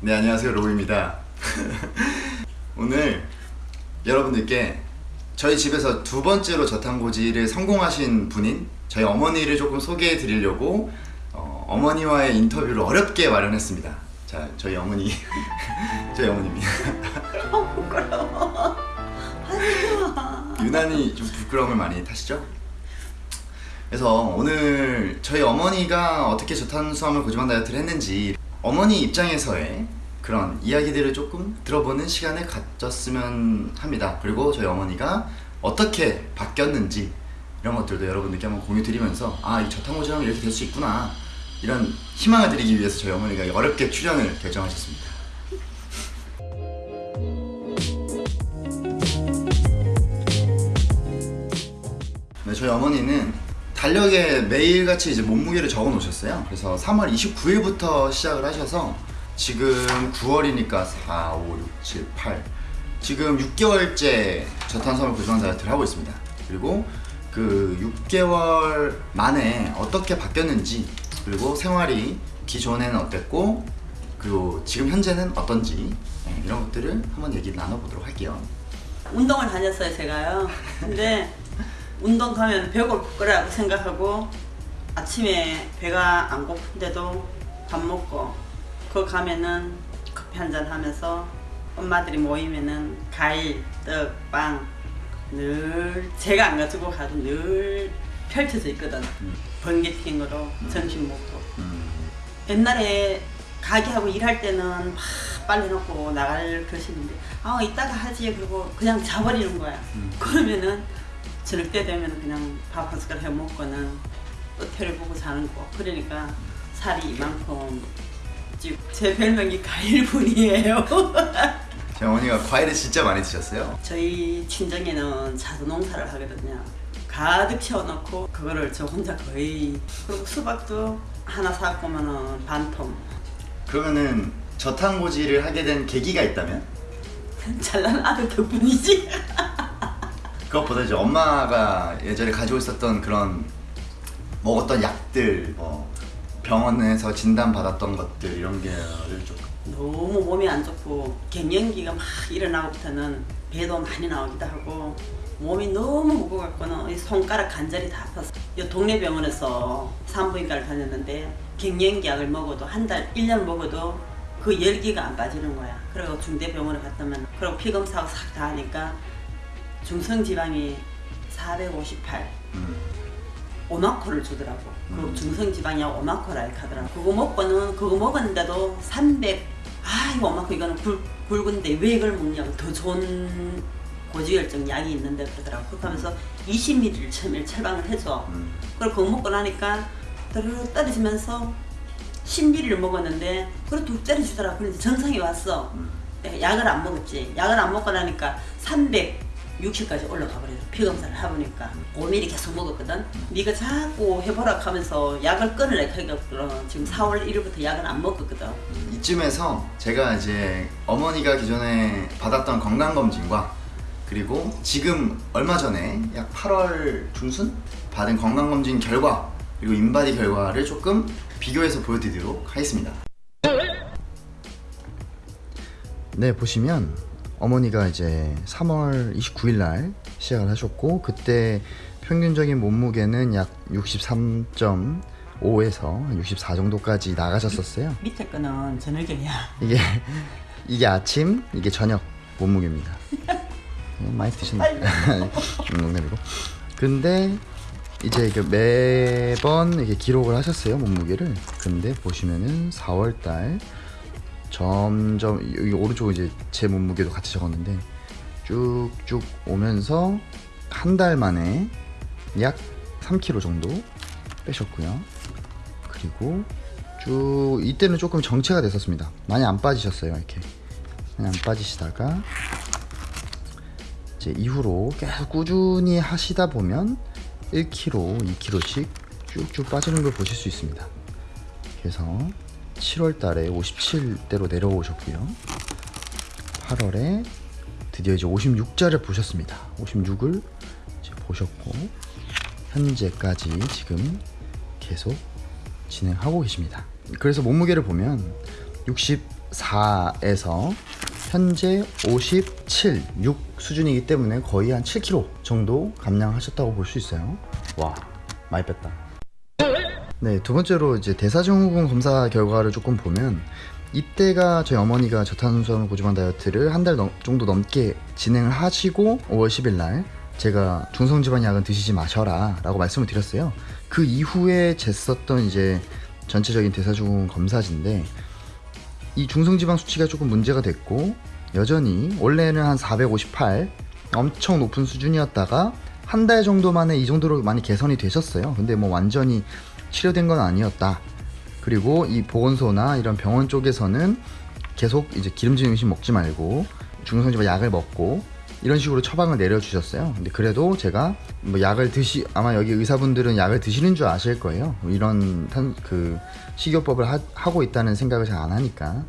네 안녕하세요. 로우입니다. 오늘 여러분들께 저희 집에서 두 번째로 저탄고지를 성공하신 분인 저희 어머니를 조금 소개해 드리려고 어, 머니와의 인터뷰를 어렵게 마련했습니다. 자 저희 어머니. 저희 어머니입니다 아 부끄러워. 유난히 좀 부끄러움을 많이 타시죠? 그래서 오늘 저희 어머니가 어떻게 저탄수화물 고지방 다이어트를 했는지 어머니 입장에서의 그런 이야기들을 조금 들어보는 시간을 가졌으면 합니다. 그리고 저희 어머니가 어떻게 바뀌었는지 이런 것들도 여러분들께 한번 공유 드리면서 아, 이 저탄고지방이 이렇게 될 수 있구나 이런 희망을 드리기 위해서 저희 어머니가 어렵게 출연을 결정하셨습니다. 네, 저희 어머니는 달력에 매일같이 이제 몸무게를 적어 놓으셨어요. 그래서 3월 29일부터 시작을 하셔서 지금 9월이니까 4, 5, 6, 7, 8 지금 6개월째 저탄수화물 고지방 다이어트를 하고 있습니다. 그리고 그 6개월 만에 어떻게 바뀌었는지 그리고 생활이 기존에는 어땠고 그리고 지금 현재는 어떤지 네, 이런 것들을 한번 얘기 나눠보도록 할게요. 운동을 다녔어요 제가요 근데 운동 가면 배고플 거라고 생각하고 아침에 배가 안 고픈데도 밥 먹고 그 가면은 커피 한 잔 하면서 엄마들이 모이면은 과일, 떡, 빵 늘 제가 안 가지고 가도 늘 펼쳐져 있거든. 번개팅으로 점심 먹고. 음, 옛날에 가게하고 일할 때는 막 빨리 놓고 나갈 것이는데 아 이따가 하지. 그리고 그냥 자버리는 거야. 음. 그러면은 저녁 때 되면 그냥 밥 한 숟갈 해 먹고는 끝을 보고 자는 거 그러니까 살이 이만큼 제 별명이 가일분이에요 저희 어머니가 과일을 진짜 많이 드셨어요. 저희 친정에는 자두 농사를 하거든요. 가득 채워놓고 그거를 저 혼자 거의 그리고 수박도 하나 사고 오면은 반통 그러면은 저탄고지를 하게 된 계기가 있다면 잘난 아들 덕분이지. 그것보다 이제 엄마가 예전에 가지고 있었던 그런 먹었던 약들 뭐 병원에서 진단 받았던 것들 이런 좀 너무 몸이 안 좋고 갱년기가 막 일어나고부터는 배도 많이 나오기도 하고 몸이 너무 이 손가락 관절이 다 아팠어. 이 동네 병원에서 산부인과를 다녔는데 갱년기 약을 먹어도 한 달, 1년 먹어도 그 열기가 안 빠지는 거야. 그리고 중대병원에 갔다면 그리고 피검사하고 싹 다 하니까 중성지방이 458 음, 오마코를 주더라고. 그리고 음. 중성지방이하고 오마코를 하더라고. 그거 먹고는 그거 먹었는데도 300. 아 이거 오마코 이거는 굵, 굵은데 왜 이걸 먹냐고 더 좋은 고지혈증 약이 있는데 그러더라고. 그렇게 하면서 20ml를 처음에 처방을 해줘. 음, 그걸 그거 먹고 나니까 떨어져 떨어지면서 10ml를 먹었는데 그래 뚝 떨어지더라고. 그래서 정상이 왔어. 음. 내가 약을 안 먹었지. 약을 안 먹고 나니까 360까지 올라가 버려서 피검사를 해보니까 5ml 계속 먹었거든. 네가 자꾸 해보라 하면서 약을 끊으래 그러니까 지금 4월 1일부터 약을 안 먹었거든. 이쯤에서 제가 이제 어머니가 기존에 받았던 건강검진과 그리고 지금 얼마 전에 약 8월 중순 받은 건강검진 결과 그리고 인바디 결과를 조금 비교해서 보여드리도록 하겠습니다. 네 보시면 어머니가 이제 3월 29일 날 시작을 하셨고 그때 평균적인 몸무게는 약 63.5에서 64 정도까지 나가셨었어요. 밑에 거는 저녁이야. 이게 이게 아침 이게 저녁 몸무게입니다. 음, 많이 드셨네. 음, 농담이고. 근데 이제 매번 이렇게 기록을 하셨어요 몸무게를. 근데 보시면은 4월달 점점 여기 오른쪽 이제 제 몸무게도 같이 적었는데 쭉쭉 오면서 한 달 만에 약 3kg 정도 빼셨고요. 그리고 쭉 이때는 조금 정체가 됐었습니다. 많이 안 빠지셨어요 이렇게 많이 안 빠지시다가 이제 이후로 계속 꾸준히 하시다 보면 1kg, 2kg씩 쭉쭉 빠지는 걸 보실 수 있습니다. 그래서 7월 달에 57대로 내려오셨고요. 8월에 드디어 이제 56자를 보셨습니다. 56을 이제 보셨고 현재까지 지금 계속 진행하고 계십니다. 그래서 몸무게를 보면 54에서 현재 57, 6 수준이기 때문에 거의 한 7kg 정도 감량하셨다고 볼 수 있어요. 와, 많이 뺐다. 네, 두 번째로 이제 대사증후군 검사 결과를 조금 보면 이때가 저희 어머니가 저탄수화물 고지방 다이어트를 한 달 정도 넘게 진행을 하시고 5월 10일 날 제가 중성지방 약은 드시지 마셔라 라고 말씀을 드렸어요. 그 이후에 쟀었던 이제 전체적인 대사증후군 검사지인데 이 중성지방 수치가 조금 문제가 됐고 여전히 원래는 한 458 엄청 높은 수준이었다가 한 달 정도 만에 이 정도로 많이 개선이 되셨어요. 근데 뭐 완전히 치료된 건 아니었다. 그리고 이 보건소나 이런 병원 쪽에서는 계속 이제 기름진 음식 먹지 말고 중성지방 약을 먹고 이런 식으로 처방을 내려주셨어요. 근데 그래도 제가 뭐 약을 드시 아마 여기 의사분들은 약을 드시는 줄 아실 거예요. 뭐 이런 탄, 그 식이요법을 하, 하고 있다는 생각을 잘 안 하니까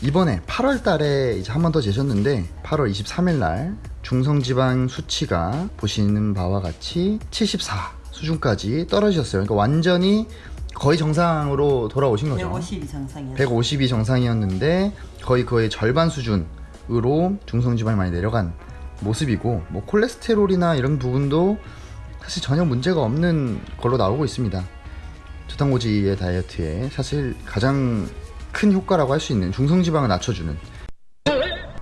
이번에 8월 달에 이제 한 번 더 재셨는데 8월 23일 날 중성지방 수치가 보시는 바와 같이 74 수준까지 떨어지셨어요. 그러니까 완전히 거의 정상으로 돌아오신 거죠. 150이 정상이었어. 150이 정상이었는데 거의 그의 절반 수준으로 중성지방이 많이 내려간 모습이고 뭐 콜레스테롤이나 이런 부분도 사실 전혀 문제가 없는 걸로 나오고 있습니다. 저탄고지의 다이어트에 사실 가장 큰 효과라고 할 수 있는 중성지방을 낮춰주는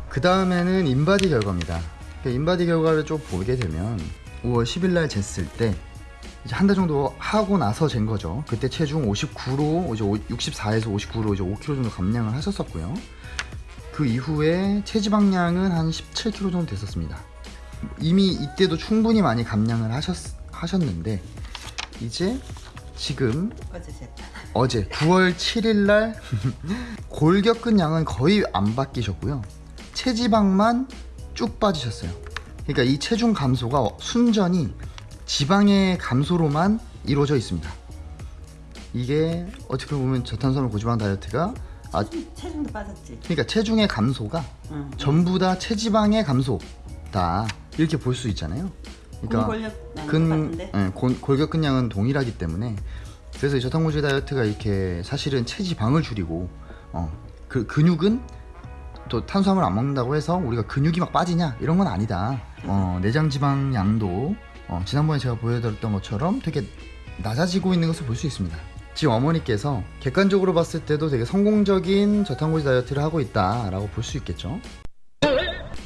그 다음에는 인바디 결과입니다. 그 인바디 결과를 좀 보게 되면 5월 10일 날 쟀을 때 이제 한 달 정도 하고 나서 잰 거죠. 그때 체중 59로 이제 64에서 59로 이제 5kg 정도 감량을 하셨었고요. 그 이후에 체지방량은 한 17kg 정도 됐었습니다. 이미 이때도 충분히 많이 감량을 하셨, 하셨는데 이제 지금 어제 쟀다. 어제 9월 7일 날 골격근 양은 거의 안 바뀌셨고요. 체지방만 쭉 빠지셨어요. 그러니까 이 체중 감소가 순전히 지방의 감소로만 이루어져 있습니다. 이게 어떻게 보면 저탄수화물 고지방 다이어트가 아 체중도 빠졌지. 그러니까 체중의 감소가 응. 전부 다 체지방의 감소다 이렇게 볼 수 있잖아요. 그러니까 골격 난것 근 같은데. 예, 골- 동일하기 때문에 그래서 이 저탄고지 다이어트가 이렇게 사실은 체지방을 줄이고 어, 그 근육은 또 탄수화물 안 먹는다고 해서 우리가 근육이 막 빠지냐 이런 건 아니다. 어, 내장 지방 양도 어, 지난번에 제가 보여드렸던 것처럼 되게 낮아지고 있는 것을 볼 수 있습니다. 지금 어머니께서 객관적으로 봤을 때도 되게 성공적인 저탄고지 다이어트를 하고 있다 라고 볼 수 있겠죠.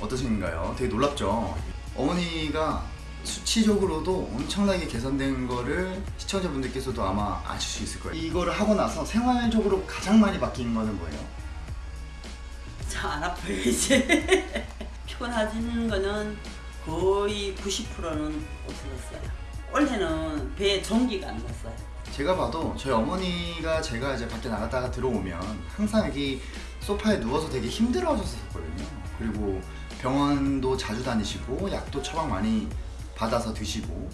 어떠신가요? 되게 놀랍죠. 어머니가 수치적으로도 엄청나게 개선된 거를 시청자분들께서도 아마 아실 수 있을 거예요. 이거를 하고 나서 생활적으로 가장 많이 바뀐 거는 뭐예요? 잘안 아파요 이제. 피곤해지는 거는 거의 90%는 없어졌어요. 원래는 배에 전기가 안 났어요. 제가 봐도 저희 어머니가 제가 이제 밖에 나갔다가 들어오면 항상 여기 소파에 누워서 되게 힘들어 하셨었거든요. 그리고 병원도 자주 다니시고 약도 처방 많이 받아서 드시고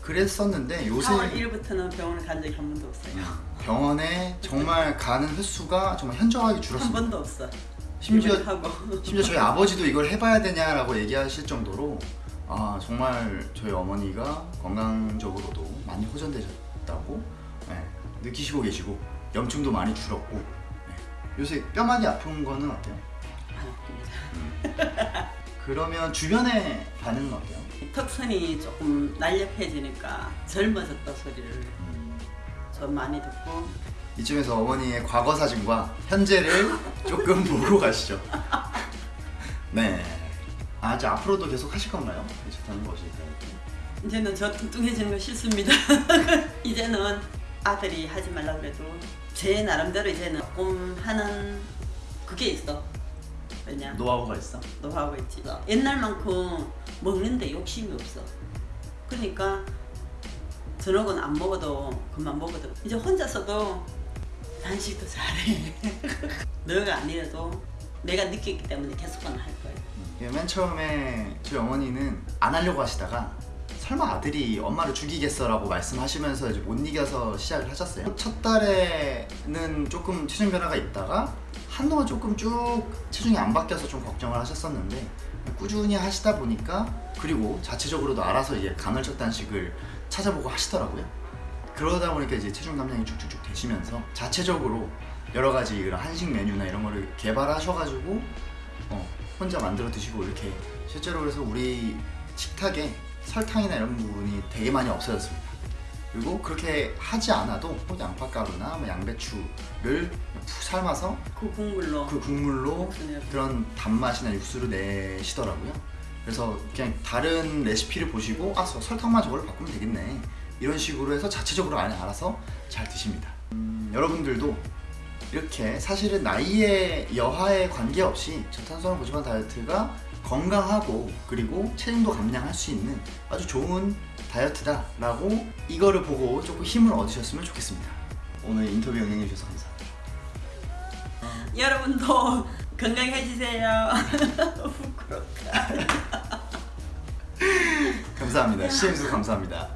그랬었는데 요새 4월 1일부터는 병원을 간 적이 한 번도 없어요. 병원에 정말 가는 횟수가 정말 현저하게 한 줄었습니다. 번도 없어. 심지어 심지어 저희 아버지도 이걸 해봐야 되냐라고 얘기하실 정도로 아 정말 저희 어머니가 건강적으로도 많이 호전되셨다고 네, 느끼시고 계시고 염증도 많이 줄었고 네. 요새 뼈 많이 아픈 거는 어때요? 안 아픕니다. 그러면 주변의 반응은 어때요? 턱선이 조금 날렵해지니까 젊어졌다 소리를 좀 많이 듣고 이쯤에서 어머니의 과거 사진과 현재를 조금 보고 가시죠. 네. 아, 이제 앞으로도 계속 하실 건가요? 좋다는 것이 이제는 저 뚱뚱해지는 거 싫습니다. 이제는 아들이 하지 말라 그래도 제 나름대로 이제는 조금 하는 그게 있어. 왜냐? 노하우가 있어. 노하우가 있지. 옛날만큼 먹는데 욕심이 없어. 그러니까 저녁은 안 먹어도 그만 먹어도 이제 혼자서도 단식도 잘해. 너가 아니라도 내가 느꼈기 때문에 계속은 할. 예, 맨 처음에 저희 어머니는 안 하려고 하시다가 설마 아들이 엄마를 죽이겠어 라고 말씀하시면서 이제 못 이겨서 시작을 하셨어요. 첫 달에는 조금 체중 변화가 있다가 한동안 조금 쭉 체중이 안 바뀌어서 좀 걱정을 하셨었는데 꾸준히 하시다 보니까 그리고 자체적으로도 알아서 이제 간헐적 단식을 찾아보고 하시더라고요. 그러다 보니까 이제 체중 감량이 쭉쭉쭉 되시면서 자체적으로 여러 가지 이런 한식 메뉴나 이런 거를 개발하셔가지고 어, 혼자 만들어 드시고 이렇게 실제로 그래서 우리 식탁에 설탕이나 이런 부분이 되게 많이 없어졌습니다. 그리고 그렇게 하지 않아도 뭐 양파가루나 뭐 양배추를 푹 삶아서 그 국물로 그 국물로. 그런 단맛이나 육수를 내시더라고요. 그래서 그냥 다른 레시피를 보시고 아 저- 설탕만 저걸로 바꾸면 되겠네 이런 식으로 해서 자체적으로 알아서 잘 드십니다. 음, 여러분들도 이렇게 사실은 나이에 여하에 관계없이 저탄수화물 고지방 다이어트가 건강하고 그리고 체중도 감량할 수 있는 아주 좋은 다이어트다 라고 이거를 보고 조금 힘을 얻으셨으면 좋겠습니다. 오늘 인터뷰 응해 주셔서 감사합니다. 여러분도 건강해지세요. 부끄럽다. 감사합니다. 시엠도 감사합니다.